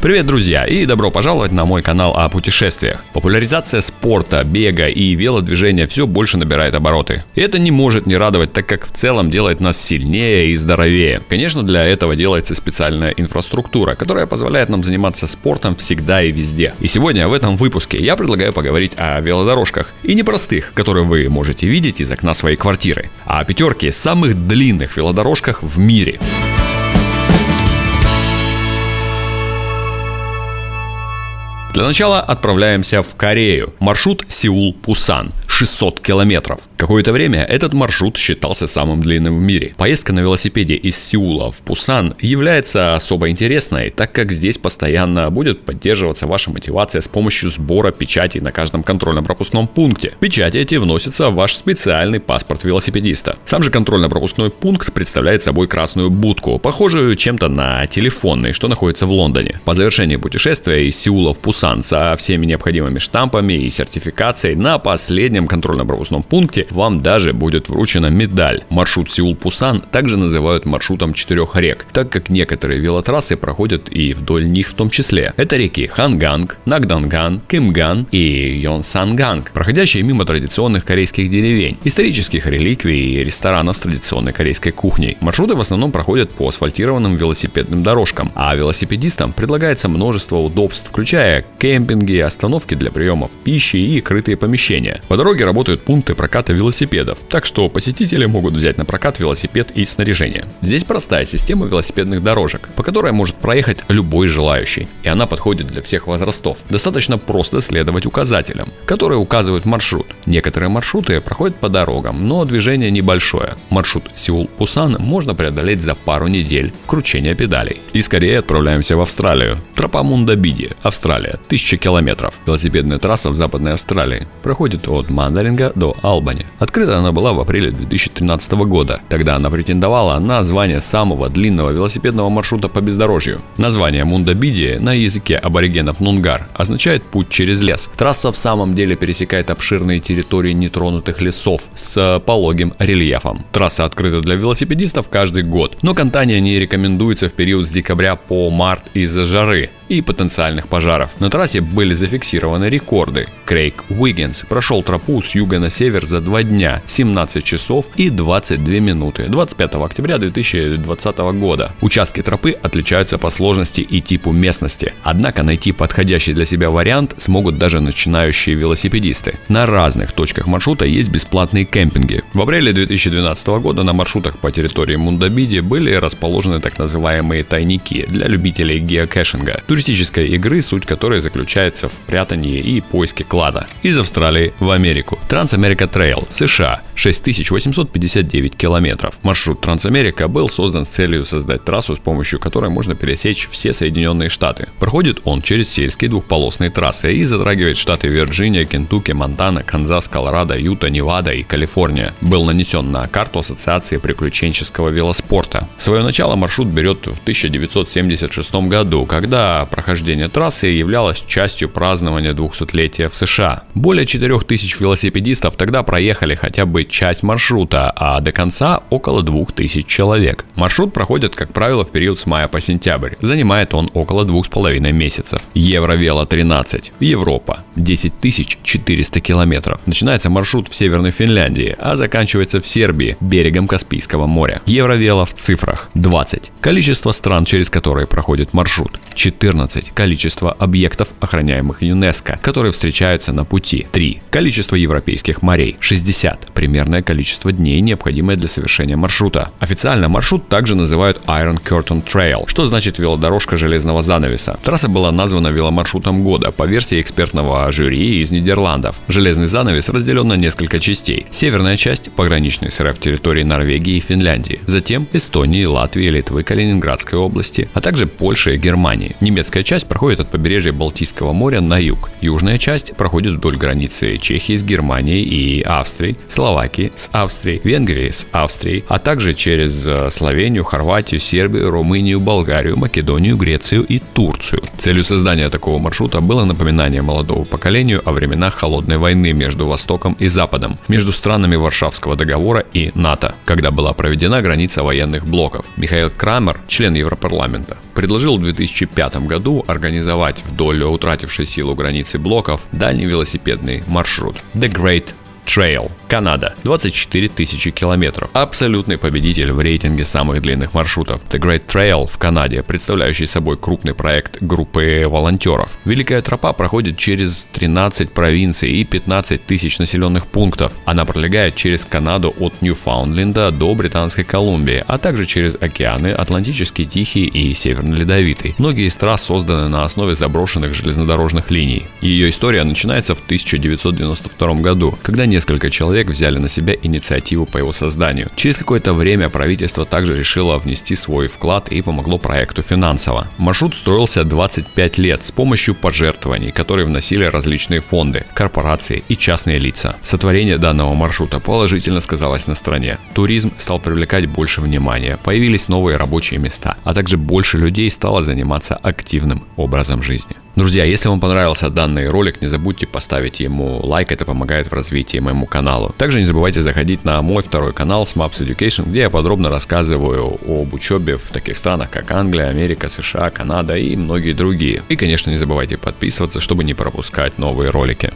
Привет, друзья, и добро пожаловать на мой канал о путешествиях. Популяризация спорта, бега и велодвижения все больше набирает обороты. И это не может не радовать, так как в целом делает нас сильнее и здоровее. Конечно, для этого делается специальная инфраструктура, которая позволяет нам заниматься спортом всегда и везде. И сегодня в этом выпуске я предлагаю поговорить о велодорожках. И не простых, которые вы можете видеть из окна своей квартиры, а о пятерке самых длинных велодорожках в мире. Для начала отправляемся в Корею. Маршрут Сеул-Пусан. 600 километров. Какое-то время этот маршрут считался самым длинным в мире. Поездка на велосипеде из Сеула в Пусан является особо интересной, так как здесь постоянно будет поддерживаться ваша мотивация с помощью сбора печати на каждом контрольно-пропускном пункте. Печати эти вносятся в ваш специальный паспорт велосипедиста. Сам же контрольно-пропускной пункт представляет собой красную будку, похожую чем-то на телефонный, что находится в Лондоне. По завершении путешествия из Сеула в Пусан со всеми необходимыми штампами и сертификацией на последнем контрольно-пропускном пункте вам даже будет вручена медаль. Маршрут Сеул-Пусан также называют маршрутом четырех рек, так как некоторые велотрассы проходят и вдоль них в том числе. Это реки Ханганг, Нактонган, Кымган и Йонсанган, проходящие мимо традиционных корейских деревень, исторических реликвий и ресторанов с традиционной корейской кухней. Маршруты в основном проходят по асфальтированным велосипедным дорожкам, а велосипедистам предлагается множество удобств, включая кемпинги, остановки для приемов пищи и крытые помещения. По дороге работают пункты проката велосипедов, так что посетители могут взять на прокат велосипед и снаряжение. Здесь простая система велосипедных дорожек, по которой может проехать любой желающий, и она подходит для всех возрастов. Достаточно просто следовать указателям, которые указывают маршрут. Некоторые маршруты проходят по дорогам, но движение небольшое. Маршрут Сеул-Пусан можно преодолеть за пару недель кручения педалей. И скорее отправляемся в Австралию. Тропа Мундабиди, Австралия, 1000 километров. Велосипедная трасса в Западной Австралии проходит от Мандаринга до Албани. Открыта она была в апреле 2013 года. Тогда она претендовала на звание самого длинного велосипедного маршрута по бездорожью. Название Мундабиди на языке аборигенов Нунгар означает «путь через лес». Трасса в самом деле пересекает обширные территории нетронутых лесов с пологим рельефом. Трасса открыта для велосипедистов каждый год, но катание не рекомендуется в период с декабря по март из-за жары и потенциальных пожаров. На трассе были зафиксированы рекорды. Крейг Уиггинс прошел тропу с юга на север за два дня, 17 часов и 22 минуты 25 октября 2020 года. Участки тропы отличаются по сложности и типу местности, однако найти подходящий для себя вариант смогут даже начинающие велосипедисты. На разных точках маршрута есть бесплатные кемпинги. В апреле 2012 года на маршрутах по территории Мундабиди были расположены так называемые тайники для любителей геокэшинга, туристической игры, суть которой заключается в прятании и поиске клада. Из Австралии в Америку. TransAmerica Trail, США, 6859 километров. Маршрут Трансамерика был создан с целью создать трассу, с помощью которой можно пересечь все Соединенные Штаты. Проходит он через сельские двухполосные трассы и затрагивает штаты Вирджиния, Кентукки, Монтана, Канзас, Колорадо, Юта, Невада и Калифорния. Был нанесен на карту Ассоциации приключенческого велоспорта. Свое начало маршрут берет в 1976 году, когда прохождение трассы являлось частью празднования 200-летия в США. Более 4000 велосипедистов тогда проехали хотя бы часть маршрута, а до конца около 2000 человек. Маршрут проходит, как правило, в период с мая по сентябрь. Занимает он около 2,5 месяцев. Евровело 13. Европа. 10 400 километров. Начинается маршрут в Северной Финляндии, а заканчивается в Сербии, берегом Каспийского моря. Евровело в цифрах 20. Количество стран, через которые проходит маршрут 14. Количество объектов, охраняемых ЮНЕСКО, которые встречаются на пути 3. Количество европейских морей 60. Примерное количество дней, необходимое для совершения маршрута. Официально маршрут также называют Iron Curtain Trail, что значит велодорожка железного занавеса. Трасса была названа веломаршрутом года по версии экспертного жюри из Нидерландов. Железный занавес разделен на несколько частей. Северная часть – пограничный с территории Норвегии и Финляндии. Затем Эстонии, Латвии, Литвы, Калининградской области, а также Польши и Германии. Немецкая часть проходит от побережья Балтийского моря на юг. Южная часть проходит вдоль границы Чехии с Германией и Австрией, Словакии с Австрией, Венгрии с Австрией, а также через э, Словению, Хорватию, Сербию, Румынию, Болгарию, Македонию, Грецию и Турцию. Целью создания такого маршрута было напоминание молодого поколению о временах холодной войны между Востоком и Западом, между странами Варшавского договора и НАТО, когда была проведена граница военных блоков. Михаил Крамер, член Европарламента, предложил в 2005 году году организовать вдоль утратившей силу границы блоков дальний велосипедный маршрут The Great Trail, Канада, 24 тысячи километров. Абсолютный победитель в рейтинге самых длинных маршрутов. The Great Trail в Канаде, представляющий собой крупный проект группы волонтеров. Великая тропа проходит через 13 провинций и 15 тысяч населенных пунктов. Она пролегает через Канаду от Ньюфаундленда до Британской Колумбии, а также через океаны Атлантический, Тихий и Северный Ледовитый. Многие из трасс созданы на основе заброшенных железнодорожных линий. Ее история начинается в 1992 году, когда не несколько человек взяли на себя инициативу по его созданию. Через какое-то время правительство также решило внести свой вклад и помогло проекту финансово. Маршрут строился 25 лет с помощью пожертвований, которые вносили различные фонды, корпорации и частные лица. Сотворение данного маршрута положительно сказалось на стране. Туризм стал привлекать больше внимания, появились новые рабочие места, а также больше людей стало заниматься активным образом жизни. Друзья, если вам понравился данный ролик, не забудьте поставить ему лайк, это помогает в развитии моему каналу. Также не забывайте заходить на мой второй канал Smaps Education, где я подробно рассказываю об учебе в таких странах, как Англия, Америка, США, Канада и многие другие. И, конечно, не забывайте подписываться, чтобы не пропускать новые ролики.